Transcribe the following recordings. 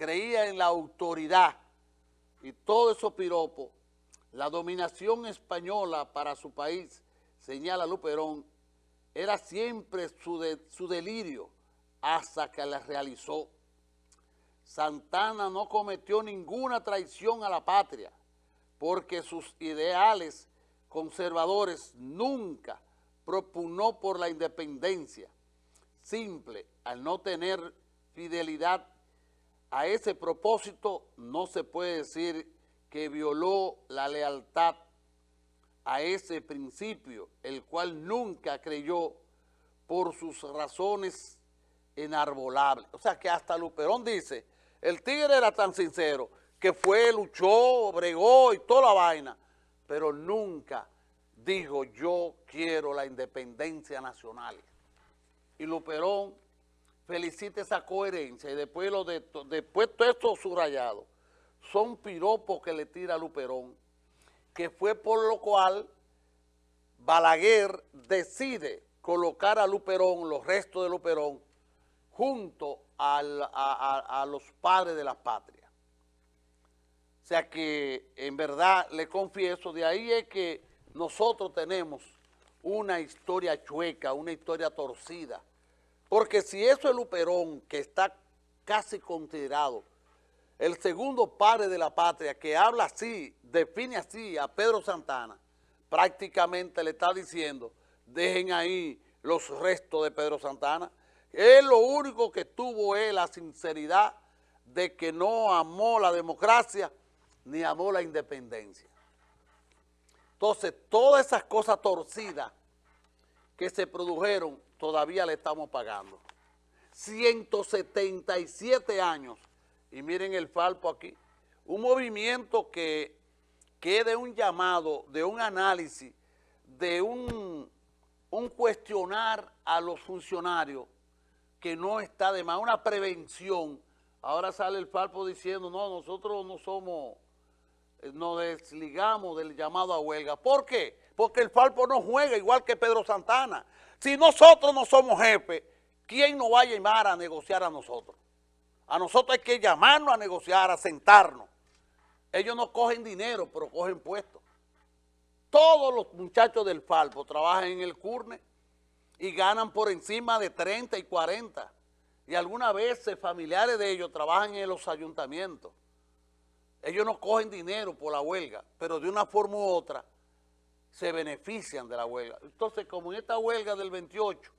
creía en la autoridad y todo eso piropo, la dominación española para su país, señala Luperón, era siempre su, su delirio hasta que la realizó. Santana no cometió ninguna traición a la patria porque sus ideales conservadores nunca propugnó por la independencia. Simple, al no tener fidelidad a ese propósito, no se puede decir que violó la lealtad a ese principio, el cual nunca creyó por sus razones enarbolables. O sea que hasta Luperón dice, el tigre era tan sincero que fue, luchó, bregó y toda la vaina, pero nunca dijo yo quiero la independencia nacional. Y Luperón felicita esa coherencia y después, lo de, después todo esto subrayado son piropos que le tira a Luperón, que fue por lo cual Balaguer decide colocar a Luperón, los restos de Luperón, junto a, los padres de la patria. O sea que, en verdad, le confieso, de ahí es que nosotros tenemos una historia chueca, una historia torcida. Porque si eso es Luperón, que está casi considerado el segundo padre de la patria, que habla así, define así a Pedro Santana, prácticamente le está diciendo, dejen ahí los restos de Pedro Santana, él lo único que tuvo es la sinceridad de que no amó la democracia ni amó la independencia. Entonces, todas esas cosas torcidas que se produjeron, todavía le estamos pagando. 177 años, y miren el falpo aquí, un movimiento que, que de un llamado, de un análisis, de un, un cuestionar a los funcionarios, que no está de más, una prevención. Ahora sale el Falpo diciendo, no, nosotros no somos, eh, nos desligamos del llamado a huelga. ¿Por qué? Porque el Falpo no juega igual que Pedro Santana. Si nosotros no somos jefes, ¿quién nos va a llamar a negociar a nosotros? A nosotros hay que llamarnos a negociar, a sentarnos. Ellos no cogen dinero, pero cogen puestos. Todos los muchachos del Falpo trabajan en el CURNE y ganan por encima de 30 y 40. Y algunas veces familiares de ellos trabajan en los ayuntamientos. Ellos no cogen dinero por la huelga, pero de una forma u otra se benefician de la huelga. Entonces, como en esta huelga del 28,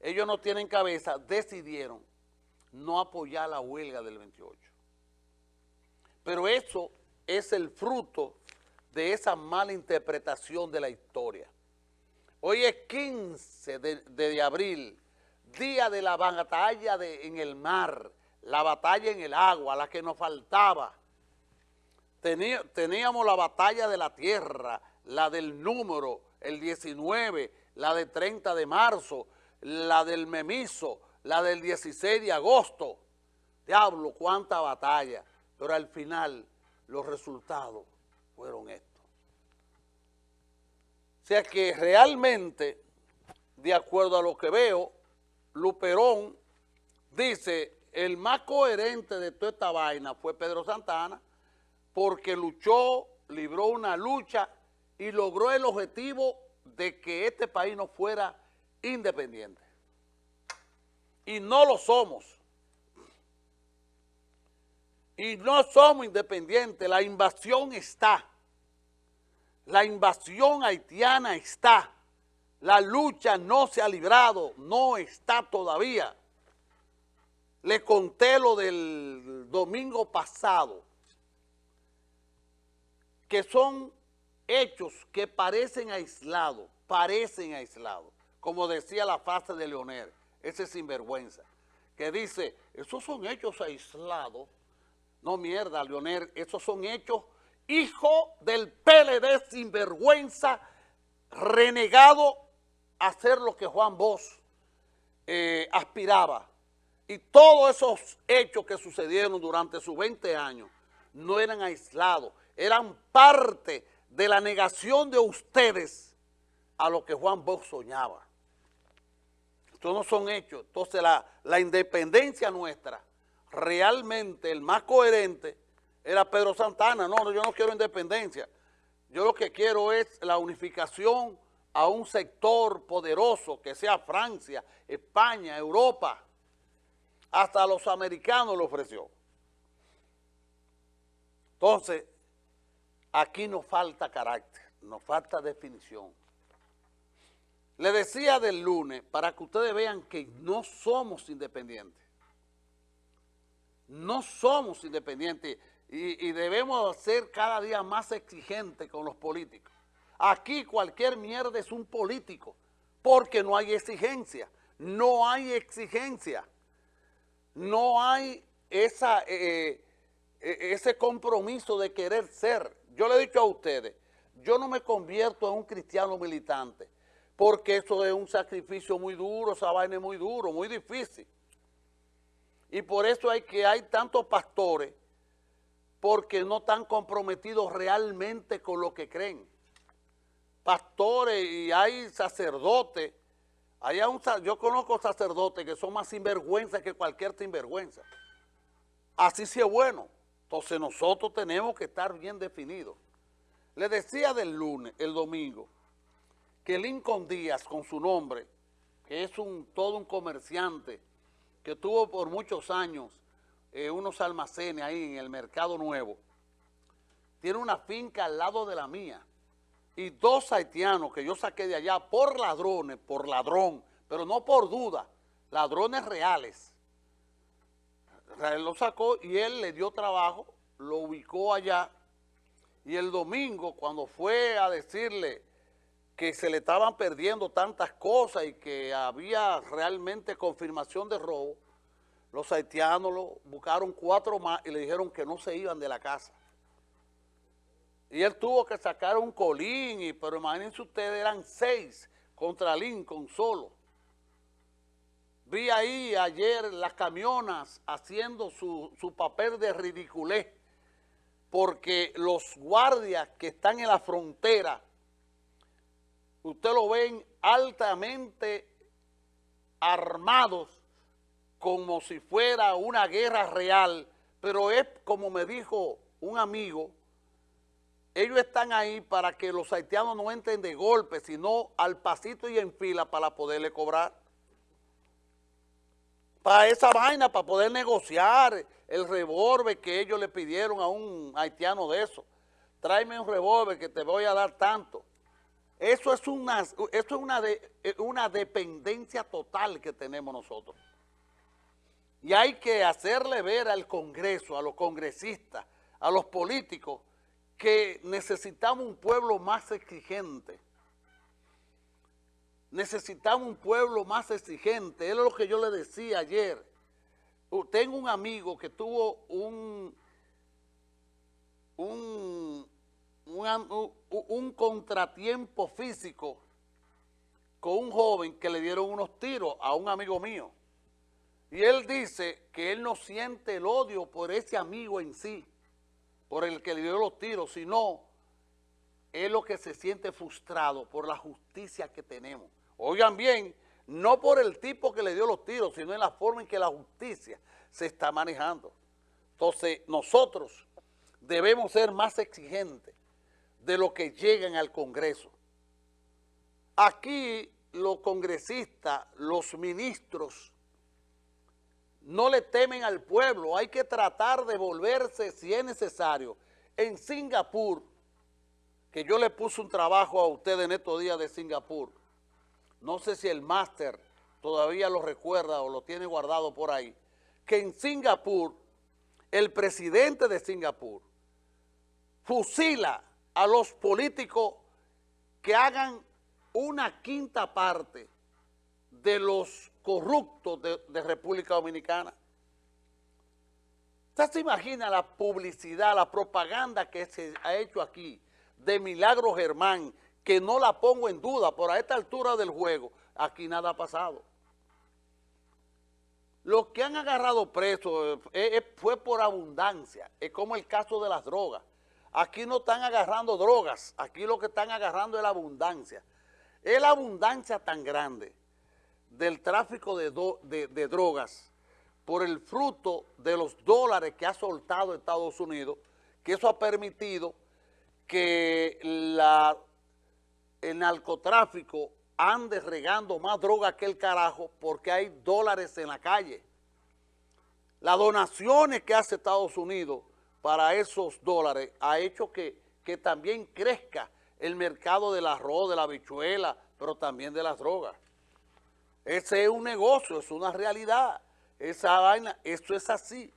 ellos no tienen cabeza, decidieron no apoyar la huelga del 28. Pero eso es el fruto de esa mala interpretación de la historia. Hoy es 15 de, abril, día de la batalla de, en el mar, la batalla en el agua, la que nos faltaba. teníamos la batalla de la tierra, la del número, el 19, la de 30 de marzo, la del memiso, la del 16 de agosto. Diablo, cuánta batalla. Pero al final los resultados fueron estos. O sea que realmente, de acuerdo a lo que veo, Luperón dice, el más coherente de toda esta vaina fue Pedro Santana, porque luchó, libró una lucha y logró el objetivo de que este país no fuera independiente. Y no lo somos. Y no somos independientes, la invasión está. La invasión haitiana está. La lucha no se ha librado, no está todavía. Le conté lo del domingo pasado, que son hechos que parecen aislados, parecen aislados, como decía la frase de Leonel, ese sinvergüenza, que dice, esos son hechos aislados. No mierda, Leonel, esos son hechos hijo del PLD sinvergüenza, renegado a hacer lo que Juan Bosch eh, aspiraba. Y todos esos hechos que sucedieron durante sus 20 años no eran aislados, eran parte de la negación de ustedes a lo que Juan Bosch soñaba. Estos no son hechos. Entonces la, la independencia nuestra realmente el más coherente era Pedro Santana. No, yo no quiero independencia. Yo lo que quiero es la unificación a un sector poderoso que sea Francia, España, Europa. Hasta los americanos lo ofreció. Entonces, aquí nos falta carácter, nos falta definición. Le decía del lunes, para que ustedes vean que no somos independientes. No somos independientes y, debemos ser cada día más exigentes con los políticos. Aquí cualquier mierda es un político, porque no hay exigencia, no hay exigencia, no hay esa, eh, eh, ese compromiso de querer ser. Yo le he dicho a ustedes, yo no me convierto en un cristiano militante, porque eso es un sacrificio muy duro, esa vaina es muy duro, muy difícil. Y por eso hay que hay tantos pastores porque no están comprometidos realmente con lo que creen. Pastores y hay sacerdotes, hay un, yo conozco sacerdotes que son más sinvergüenza que cualquier sinvergüenza. Así sí es bueno. Entonces nosotros tenemos que estar bien definidos. Le decía del lunes, el domingo, que Lincoln Díaz, con su nombre, que es todo un comerciante, que tuvo por muchos años eh, unos almacenes ahí en el Mercado Nuevo, tiene una finca al lado de la mía, y dos haitianos que yo saqué de allá por ladrones, por ladrón, pero no por duda, ladrones reales. Él lo sacó y él le dio trabajo, lo ubicó allá, y el domingo cuando fue a decirle que se le estaban perdiendo tantas cosas y que había realmente confirmación de robo, los haitianos lo buscaron cuatro más y le dijeron que no se iban de la casa. Y él tuvo que sacar un colín, y, pero imagínense ustedes, eran seis contra Lincoln solo. Vi ahí ayer las camionas haciendo su, su papel de ridiculez, porque los guardias que están en la frontera usted lo ven altamente armados como si fuera una guerra real, pero es como me dijo un amigo, ellos están ahí para que los haitianos no entren de golpe, sino al pasito y en fila para poderle cobrar. Para esa vaina, para poder negociar el revólver que ellos le pidieron a un haitiano de eso. Tráeme un revólver que te voy a dar tanto. Eso es una, eso es una, eh, una dependencia total que tenemos nosotros. Y hay que hacerle ver al Congreso, a los congresistas, a los políticos, que necesitamos un pueblo más exigente. Necesitamos un pueblo más exigente. Es lo que yo le decía ayer. Tengo un amigo que tuvo un, un un, contratiempo físico con un joven que le dieron unos tiros a un amigo mío. Y él dice que él no siente el odio por ese amigo en sí, por el que le dio los tiros, sino es lo que se siente frustrado por la justicia que tenemos. Oigan bien, no por el tipo que le dio los tiros, sino en la forma en que la justicia se está manejando. Entonces, nosotros debemos ser más exigentes de lo que llegan al Congreso. Aquí los congresistas, los ministros, no le temen al pueblo, hay que tratar de volverse si es necesario. En Singapur, que yo le puse un trabajo a ustedes en estos días de Singapur, no sé si el máster todavía lo recuerda o lo tiene guardado por ahí, que en Singapur, el presidente de Singapur fusila a los políticos que hagan una quinta parte de los corruptos de, República Dominicana. ¿Usted se imagina la publicidad, la propaganda que se ha hecho aquí de Milagro Germán, que no la pongo en duda, por a esta altura del juego, aquí nada ha pasado. Los que han agarrado presos eh, eh, fue por abundancia, es como el caso de las drogas. Aquí no están agarrando drogas, aquí lo que están agarrando es la abundancia. Es la abundancia tan grande del tráfico de, drogas por el fruto de los dólares que ha soltado Estados Unidos, que eso ha permitido que la, el narcotráfico ande regando más droga que el carajo porque hay dólares en la calle. Las donaciones que hace Estados Unidos para esos dólares ha hecho que, que también crezca el mercado del arroz, de la bichuela, pero también de las drogas. Ese es un negocio, es una realidad. Esa vaina, esto es así.